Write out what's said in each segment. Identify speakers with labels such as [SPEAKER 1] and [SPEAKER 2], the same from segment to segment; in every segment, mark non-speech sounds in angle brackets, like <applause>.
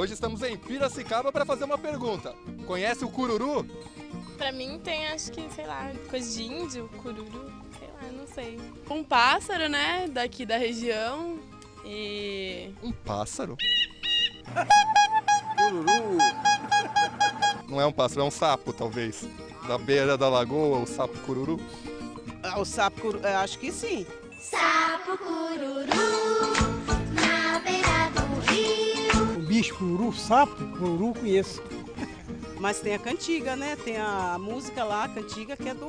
[SPEAKER 1] Hoje estamos em Piracicaba para fazer uma pergunta. Conhece o cururu?
[SPEAKER 2] Pra mim tem, acho que, sei lá, coisa de índio, cururu, sei lá, não sei. Um pássaro, né, daqui da região e...
[SPEAKER 1] Um pássaro?
[SPEAKER 3] Cururu.
[SPEAKER 1] Não é um pássaro, é um sapo, talvez. Da beira da lagoa, o sapo cururu.
[SPEAKER 4] Ah, o sapo cururu, acho que sim.
[SPEAKER 5] Sapo cururu
[SPEAKER 6] cururu, sapo, cururu conheço.
[SPEAKER 4] Mas tem a cantiga, né? Tem a música lá, a cantiga, que é do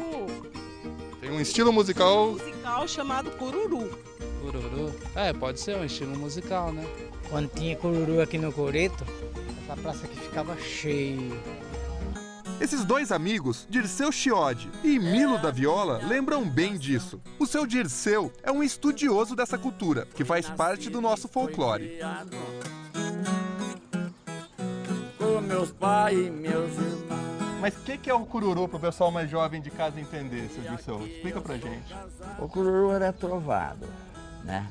[SPEAKER 1] Tem um estilo musical.
[SPEAKER 4] musical chamado Cururu.
[SPEAKER 7] Cururu? É, pode ser um estilo musical, né?
[SPEAKER 6] Quando tinha cururu aqui no Coreto, essa praça aqui ficava cheia.
[SPEAKER 1] Esses dois amigos, Dirceu Chiodi e Milo da Viola, lembram bem disso. O seu Dirceu é um estudioso dessa cultura, que faz parte do nosso folclore.
[SPEAKER 3] Meus pais e meus irmãos.
[SPEAKER 1] Mas o que, que é o cururu para o pessoal mais jovem de casa entender, seu Dirceu? Explica pra gente.
[SPEAKER 8] O cururu era trovado, né?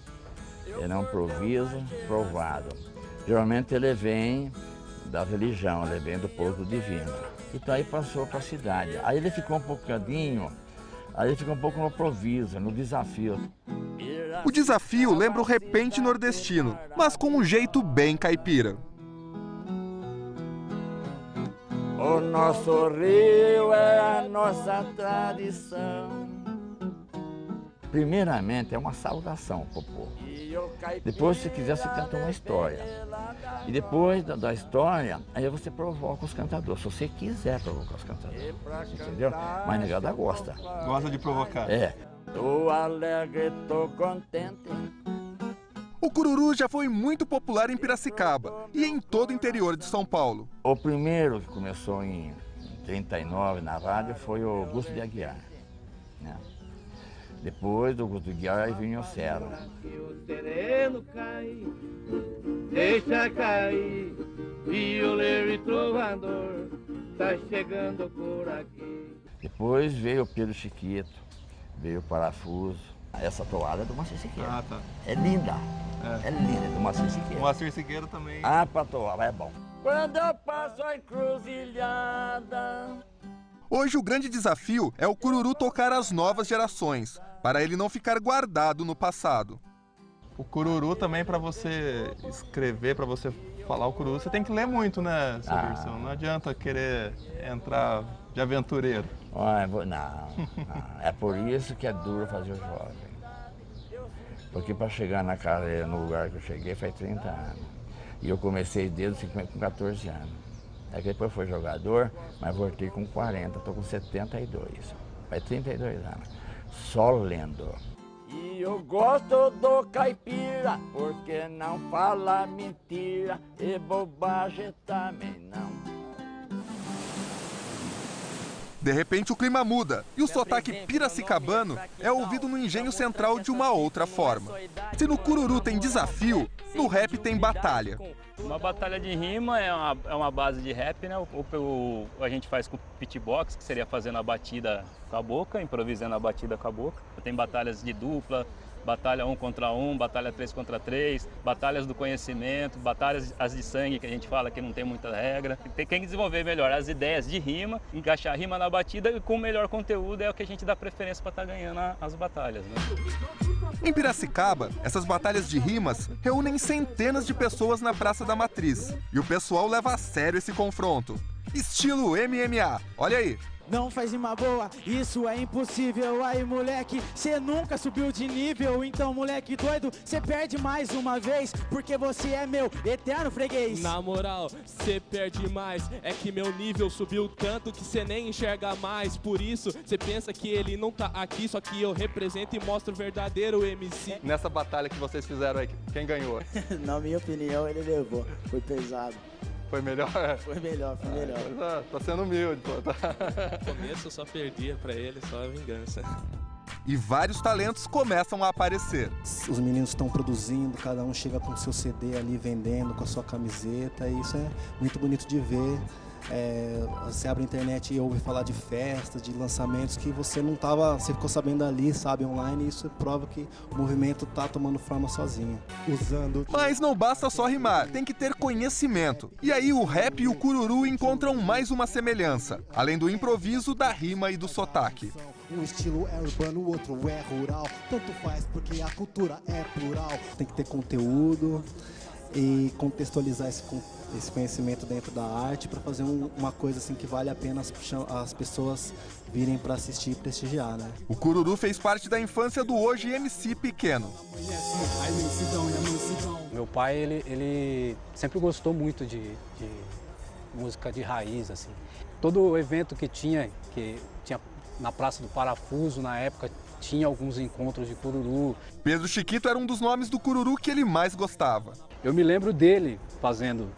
[SPEAKER 8] Ele é um proviso provado. Geralmente ele vem da religião, ele vem do povo divino. Então aí passou para a cidade. Aí ele ficou um pouquinho, aí ele ficou um pouco no proviso, no desafio.
[SPEAKER 1] O desafio lembra o repente nordestino, mas com um jeito bem caipira.
[SPEAKER 8] O nosso rio é a nossa tradição. Primeiramente é uma saudação pro povo. Depois, se quiser, você canta uma história. E depois da, da história, aí você provoca os cantadores. Se você quiser provocar os cantadores. Entendeu? Mas a negada gosta.
[SPEAKER 1] Gosta de provocar.
[SPEAKER 8] É. Tô alegre, tô contente.
[SPEAKER 1] O cururu já foi muito popular em Piracicaba e em todo o interior de São Paulo.
[SPEAKER 8] O primeiro que começou em 39 na rádio foi o Augusto de Aguiar. Né? Depois do Augusto de Aguiar, vinha o Serra.
[SPEAKER 3] O sereno cai, deixa cair, violeiro e trovador, tá chegando por aqui.
[SPEAKER 8] Depois veio o Pedro Chiquito, veio o Parafuso. Essa toada é do Moacir Siqueira.
[SPEAKER 1] Ah, tá.
[SPEAKER 8] É linda.
[SPEAKER 1] É.
[SPEAKER 8] É, linda, é do Moacir Siqueira.
[SPEAKER 1] O Moacir Siqueira também.
[SPEAKER 8] Ah, pra toada, é bom. Quando eu passo a encruzilhada...
[SPEAKER 1] Hoje o grande desafio é o cururu tocar as novas gerações, para ele não ficar guardado no passado. O cururu também para você escrever, para você falar o cururu, você tem que ler muito, né, seu
[SPEAKER 8] Ah.
[SPEAKER 1] Dirceu? Não adianta querer entrar de aventureiro.
[SPEAKER 8] Ah, não, não, é por isso que é duro fazer o jovem. Porque para chegar na carreira, no lugar que eu cheguei, faz 30 anos. E eu comecei desde com 14 anos. Aí depois fui jogador, mas voltei com 40, estou com 72. Faz 32 anos. Só lendo. E eu gosto do caipira, porque não fala mentira e bobagem também não.
[SPEAKER 1] De repente o clima muda e o sotaque piracicabano é ouvido no engenho central de uma outra forma. Se no cururu tem desafio, no rap tem batalha.
[SPEAKER 9] Uma batalha de rima é uma, é uma base de rap, né? O, o- a gente faz com pitbox, que seria fazendo a batida com a boca, improvisando a batida com a boca. Tem batalhas de dupla, batalha um contra um, batalha três contra três, batalhas do conhecimento, batalhas as de sangue, que a gente fala que não tem muita regra. Tem que desenvolver melhor as ideias de rima, encaixar a rima na batida e com o melhor conteúdo é o que a gente dá preferência para estar ganhando a- as batalhas, né?
[SPEAKER 1] Em Piracicaba, essas batalhas de rimas reúnem centenas de pessoas na Praça da Matriz. E o pessoal leva a sério esse confronto. Estilo MMA, olha aí.
[SPEAKER 10] Não faz rima boa, isso é impossível. Aí, moleque, cê nunca subiu de nível. Então, moleque doido, cê perde mais uma vez. Porque você é meu eterno freguês.
[SPEAKER 11] Na moral, cê perde mais. É que meu nível subiu tanto que cê nem enxerga mais. Por isso, cê pensa que ele não tá aqui, só que eu represento e mostro o verdadeiro MC.
[SPEAKER 1] Nessa batalha que vocês fizeram aí, quem ganhou? <laughs>
[SPEAKER 10] Na minha opinião, ele levou. Foi pesado. <laughs>
[SPEAKER 1] Foi melhor?
[SPEAKER 10] Foi melhor, foi melhor.
[SPEAKER 1] Tá, tá sendo humilde, pô. Tá.
[SPEAKER 11] No começo eu só perdia pra ele, só a vingança.
[SPEAKER 1] E vários talentos começam a aparecer.
[SPEAKER 12] Os meninos estão produzindo, cada um chega com o seu CD ali vendendo, com a sua camiseta, e isso é muito bonito de ver. É, você abre a internet e ouve falar de festas, de lançamentos que você não tava, você ficou sabendo ali, sabe, online, e isso prova que o movimento tá tomando forma sozinho. Usando
[SPEAKER 1] Mas não basta só rimar, tem que ter conhecimento. E aí o rap e o cururu encontram mais uma semelhança, além do improviso, da rima e do sotaque.
[SPEAKER 12] Um estilo é urbano, o outro é rural. Tanto faz porque a cultura é plural. Tem que ter conteúdo e contextualizar esse, esse conhecimento dentro da arte para fazer um- uma coisa assim que vale a pena as, as pessoas virem para assistir e prestigiar, né?
[SPEAKER 1] O cururu fez parte da infância do hoje MC pequeno.
[SPEAKER 13] Meu pai, ele, ele sempre gostou muito de, de música de raiz, assim. Todo evento que tinha, que tinha na Praça do Parafuso, na época, tinha alguns encontros de cururu.
[SPEAKER 1] Pedro Chiquito era um dos nomes do cururu que ele mais gostava.
[SPEAKER 13] Eu me lembro dele fazendo,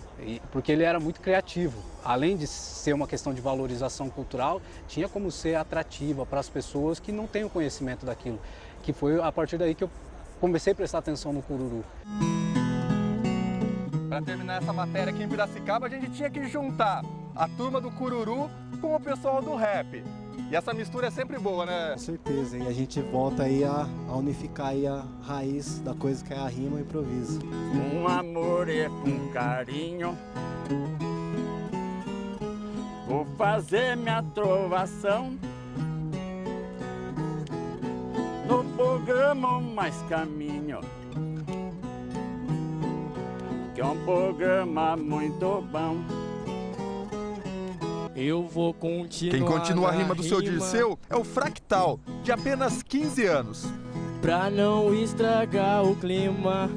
[SPEAKER 13] porque ele era muito criativo. Além de ser uma questão de valorização cultural, tinha como ser atrativa para as pessoas que não têm o conhecimento daquilo. Que foi a partir daí que eu comecei a prestar atenção no cururu.
[SPEAKER 1] Para terminar essa matéria aqui em Piracicaba, a gente tinha que juntar a turma do cururu com o pessoal do rap. E essa mistura é sempre boa, né?
[SPEAKER 12] Com certeza. E a gente volta aí a, a unificar aí a raiz da coisa que é a rima e o improviso.
[SPEAKER 3] Com amor e com carinho Vou fazer minha trovação No programa Mais Caminho Que é um programa muito bom
[SPEAKER 11] Eu vou continuar.
[SPEAKER 1] Quem continua a rima do seu
[SPEAKER 11] rima
[SPEAKER 1] Dirceu é o Fractal, de apenas 15 anos.
[SPEAKER 11] Pra não estragar o clima.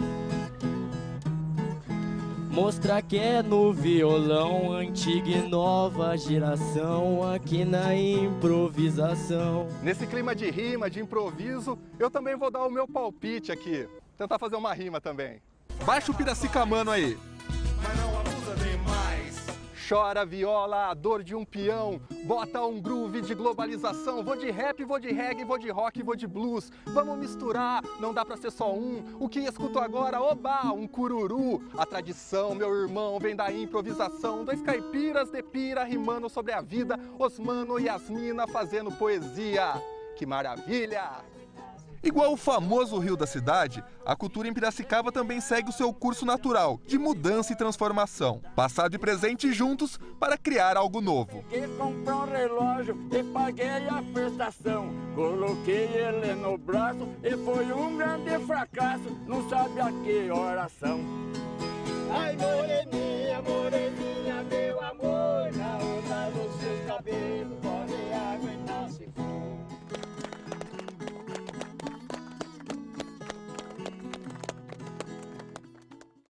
[SPEAKER 11] Mostrar que é no violão, antiga e nova geração, aqui na improvisação.
[SPEAKER 1] Nesse clima de rima, de improviso, eu também vou dar o meu palpite aqui. Tentar fazer uma rima também. Baixa o piracicamano aí. Chora viola, a dor de um peão. Bota um groove de globalização. Vou de rap, vou de reggae, vou de rock, vou de blues. Vamos misturar, não dá pra ser só um. O que escuto agora, oba, um cururu. A tradição, meu irmão, vem da improvisação. Dois caipiras de pira rimando sobre a vida. Osmano e Yasmina fazendo poesia. Que maravilha! Igual o famoso Rio da Cidade, a cultura em Piracicaba também segue o seu curso natural, de mudança e transformação. Passado e presente juntos para criar algo novo.
[SPEAKER 3] Que comprei um relógio e paguei a prestação. Coloquei ele no braço e foi um grande fracasso. Não sabe a que horas são. Ai, moreninha.